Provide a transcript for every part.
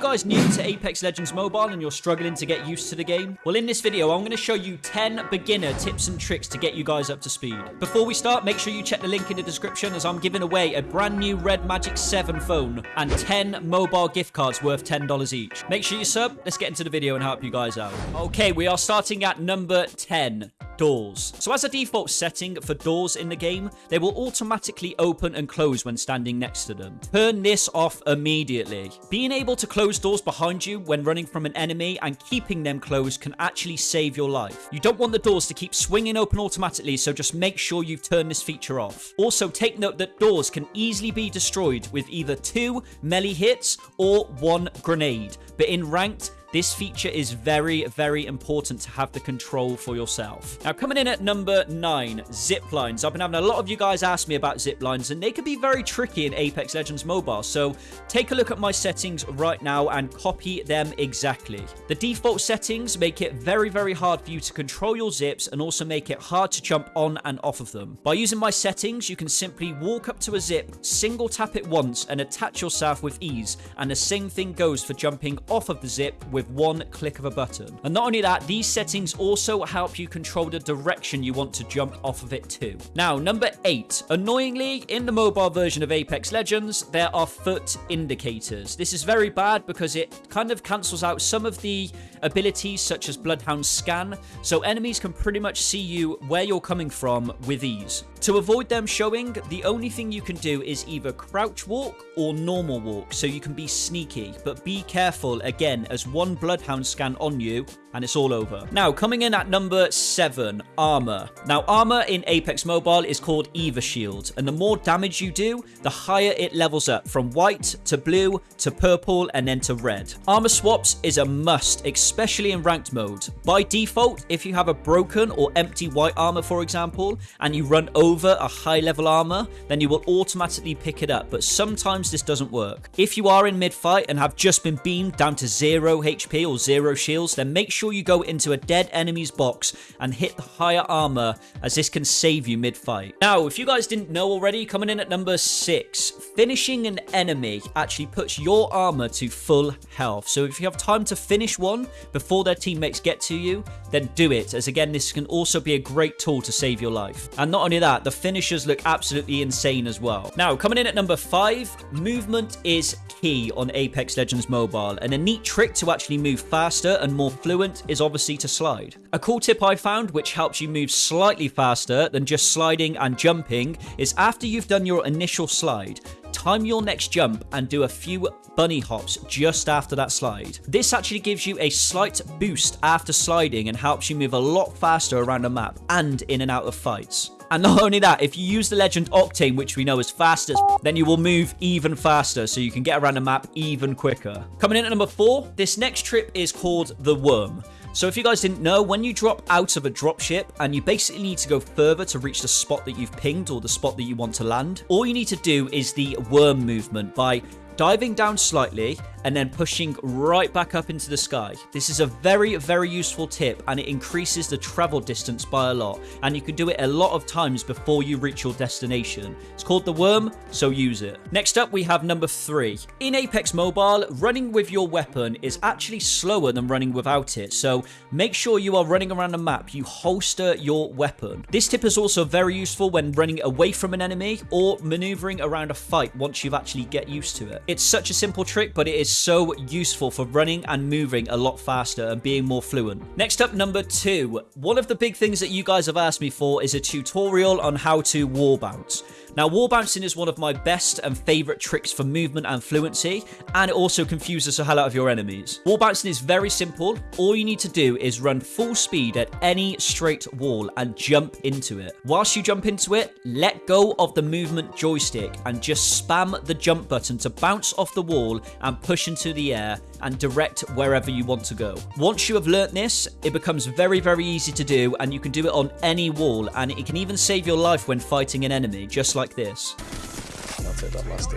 guys new to Apex Legends Mobile and you're struggling to get used to the game? Well, in this video, I'm going to show you 10 beginner tips and tricks to get you guys up to speed. Before we start, make sure you check the link in the description as I'm giving away a brand new Red Magic 7 phone and 10 mobile gift cards worth $10 each. Make sure you sub. Let's get into the video and help you guys out. Okay, we are starting at number 10 doors. So as a default setting for doors in the game, they will automatically open and close when standing next to them. Turn this off immediately. Being able to close doors behind you when running from an enemy and keeping them closed can actually save your life. You don't want the doors to keep swinging open automatically, so just make sure you've turned this feature off. Also, take note that doors can easily be destroyed with either two melee hits or one grenade. But in ranked, this feature is very, very important to have the control for yourself. Now, coming in at number 9, zip lines. I've been having a lot of you guys ask me about zip lines, and they can be very tricky in Apex Legends Mobile, so take a look at my settings right now and copy them exactly. The default settings make it very, very hard for you to control your zips and also make it hard to jump on and off of them. By using my settings, you can simply walk up to a zip, single tap it once, and attach yourself with ease, and the same thing goes for jumping off of the zip with with one click of a button. And not only that, these settings also help you control the direction you want to jump off of it too. Now, number eight. Annoyingly, in the mobile version of Apex Legends, there are foot indicators. This is very bad because it kind of cancels out some of the abilities such as Bloodhound Scan, so enemies can pretty much see you where you're coming from with ease. To avoid them showing, the only thing you can do is either crouch walk or normal walk, so you can be sneaky, but be careful again as one Bloodhound scan on you and it's all over. Now, coming in at number 7, Armor. Now, Armor in Apex Mobile is called Evo Shield, and the more damage you do, the higher it levels up, from white to blue to purple and then to red. Armor swaps is a must, especially in ranked mode. By default, if you have a broken or empty white armor, for example, and you run over a high level armor, then you will automatically pick it up, but sometimes this doesn't work. If you are in mid-fight and have just been beamed down to 0 HP or 0 shields, then make sure you go into a dead enemy's box and hit the higher armor, as this can save you mid-fight. Now, if you guys didn't know already, coming in at number 6, finishing an enemy actually puts your armor to full health. So if you have time to finish one before their teammates get to you, then do it, as again, this can also be a great tool to save your life. And not only that, the finishers look absolutely insane as well. Now, coming in at number 5, movement is key on Apex Legends Mobile, and a neat trick to actually move faster and more fluent is obviously to slide. A cool tip I found which helps you move slightly faster than just sliding and jumping is after you've done your initial slide, time your next jump and do a few bunny hops just after that slide. This actually gives you a slight boost after sliding and helps you move a lot faster around the map and in and out of fights. And not only that, if you use the legend Octane, which we know is fastest, then you will move even faster, so you can get around the map even quicker. Coming in at number four, this next trip is called the Worm. So if you guys didn't know, when you drop out of a dropship and you basically need to go further to reach the spot that you've pinged or the spot that you want to land, all you need to do is the worm movement by diving down slightly and then pushing right back up into the sky. This is a very, very useful tip and it increases the travel distance by a lot. And you can do it a lot of times before you reach your destination. It's called the worm, so use it. Next up, we have number three. In Apex Mobile, running with your weapon is actually slower than running without it. So make sure you are running around the map, you holster your weapon. This tip is also very useful when running away from an enemy or maneuvering around a fight once you've actually get used to it. It's such a simple trick, but it is so useful for running and moving a lot faster and being more fluent. Next up, number two. One of the big things that you guys have asked me for is a tutorial on how to wall bounce. Now, wall bouncing is one of my best and favorite tricks for movement and fluency, and it also confuses the hell out of your enemies. Wall bouncing is very simple. All you need to do is run full speed at any straight wall and jump into it. Whilst you jump into it, let go of the movement joystick and just spam the jump button to bounce off the wall and push into the air and direct wherever you want to go. Once you have learnt this, it becomes very, very easy to do and you can do it on any wall and it can even save your life when fighting an enemy, just like this. That's it, that last.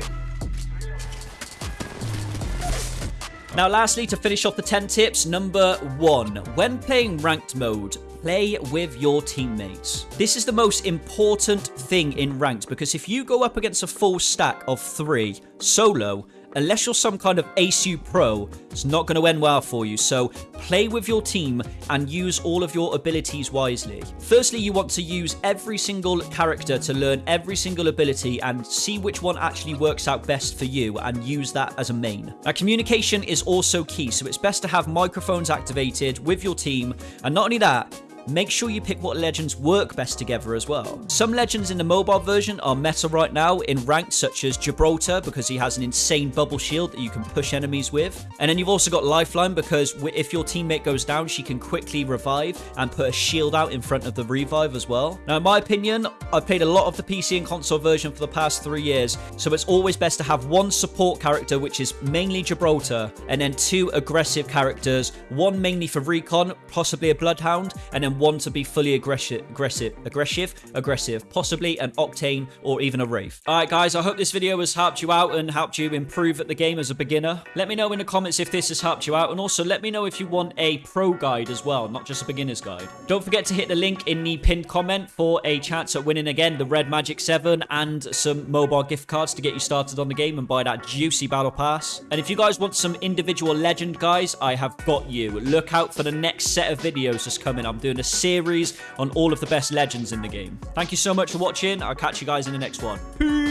Now lastly, to finish off the 10 tips, number 1. When playing ranked mode, play with your teammates. This is the most important thing in ranked because if you go up against a full stack of 3 solo, unless you're some kind of ASU pro, it's not going to end well for you. So play with your team and use all of your abilities wisely. Firstly, you want to use every single character to learn every single ability and see which one actually works out best for you and use that as a main. Now, communication is also key, so it's best to have microphones activated with your team. And not only that, make sure you pick what legends work best together as well. Some legends in the mobile version are meta right now in ranks such as Gibraltar because he has an insane bubble shield that you can push enemies with. And then you've also got Lifeline because if your teammate goes down, she can quickly revive and put a shield out in front of the revive as well. Now, in my opinion, I've played a lot of the PC and console version for the past three years, so it's always best to have one support character, which is mainly Gibraltar, and then two aggressive characters, one mainly for recon, possibly a Bloodhound, and then one to be fully aggressive, aggressive, aggressive, aggressive, possibly an Octane or even a Wraith. All right, guys, I hope this video has helped you out and helped you improve at the game as a beginner. Let me know in the comments if this has helped you out, and also let me know if you want a pro guide as well, not just a beginner's guide. Don't forget to hit the link in the pinned comment for a chance at winning again the Red Magic 7 and some mobile gift cards to get you started on the game and buy that juicy battle pass. And if you guys want some individual legend guys, I have got you. Look out for the next set of videos that's coming. I'm doing a series on all of the best legends in the game. Thank you so much for watching. I'll catch you guys in the next one. Peace.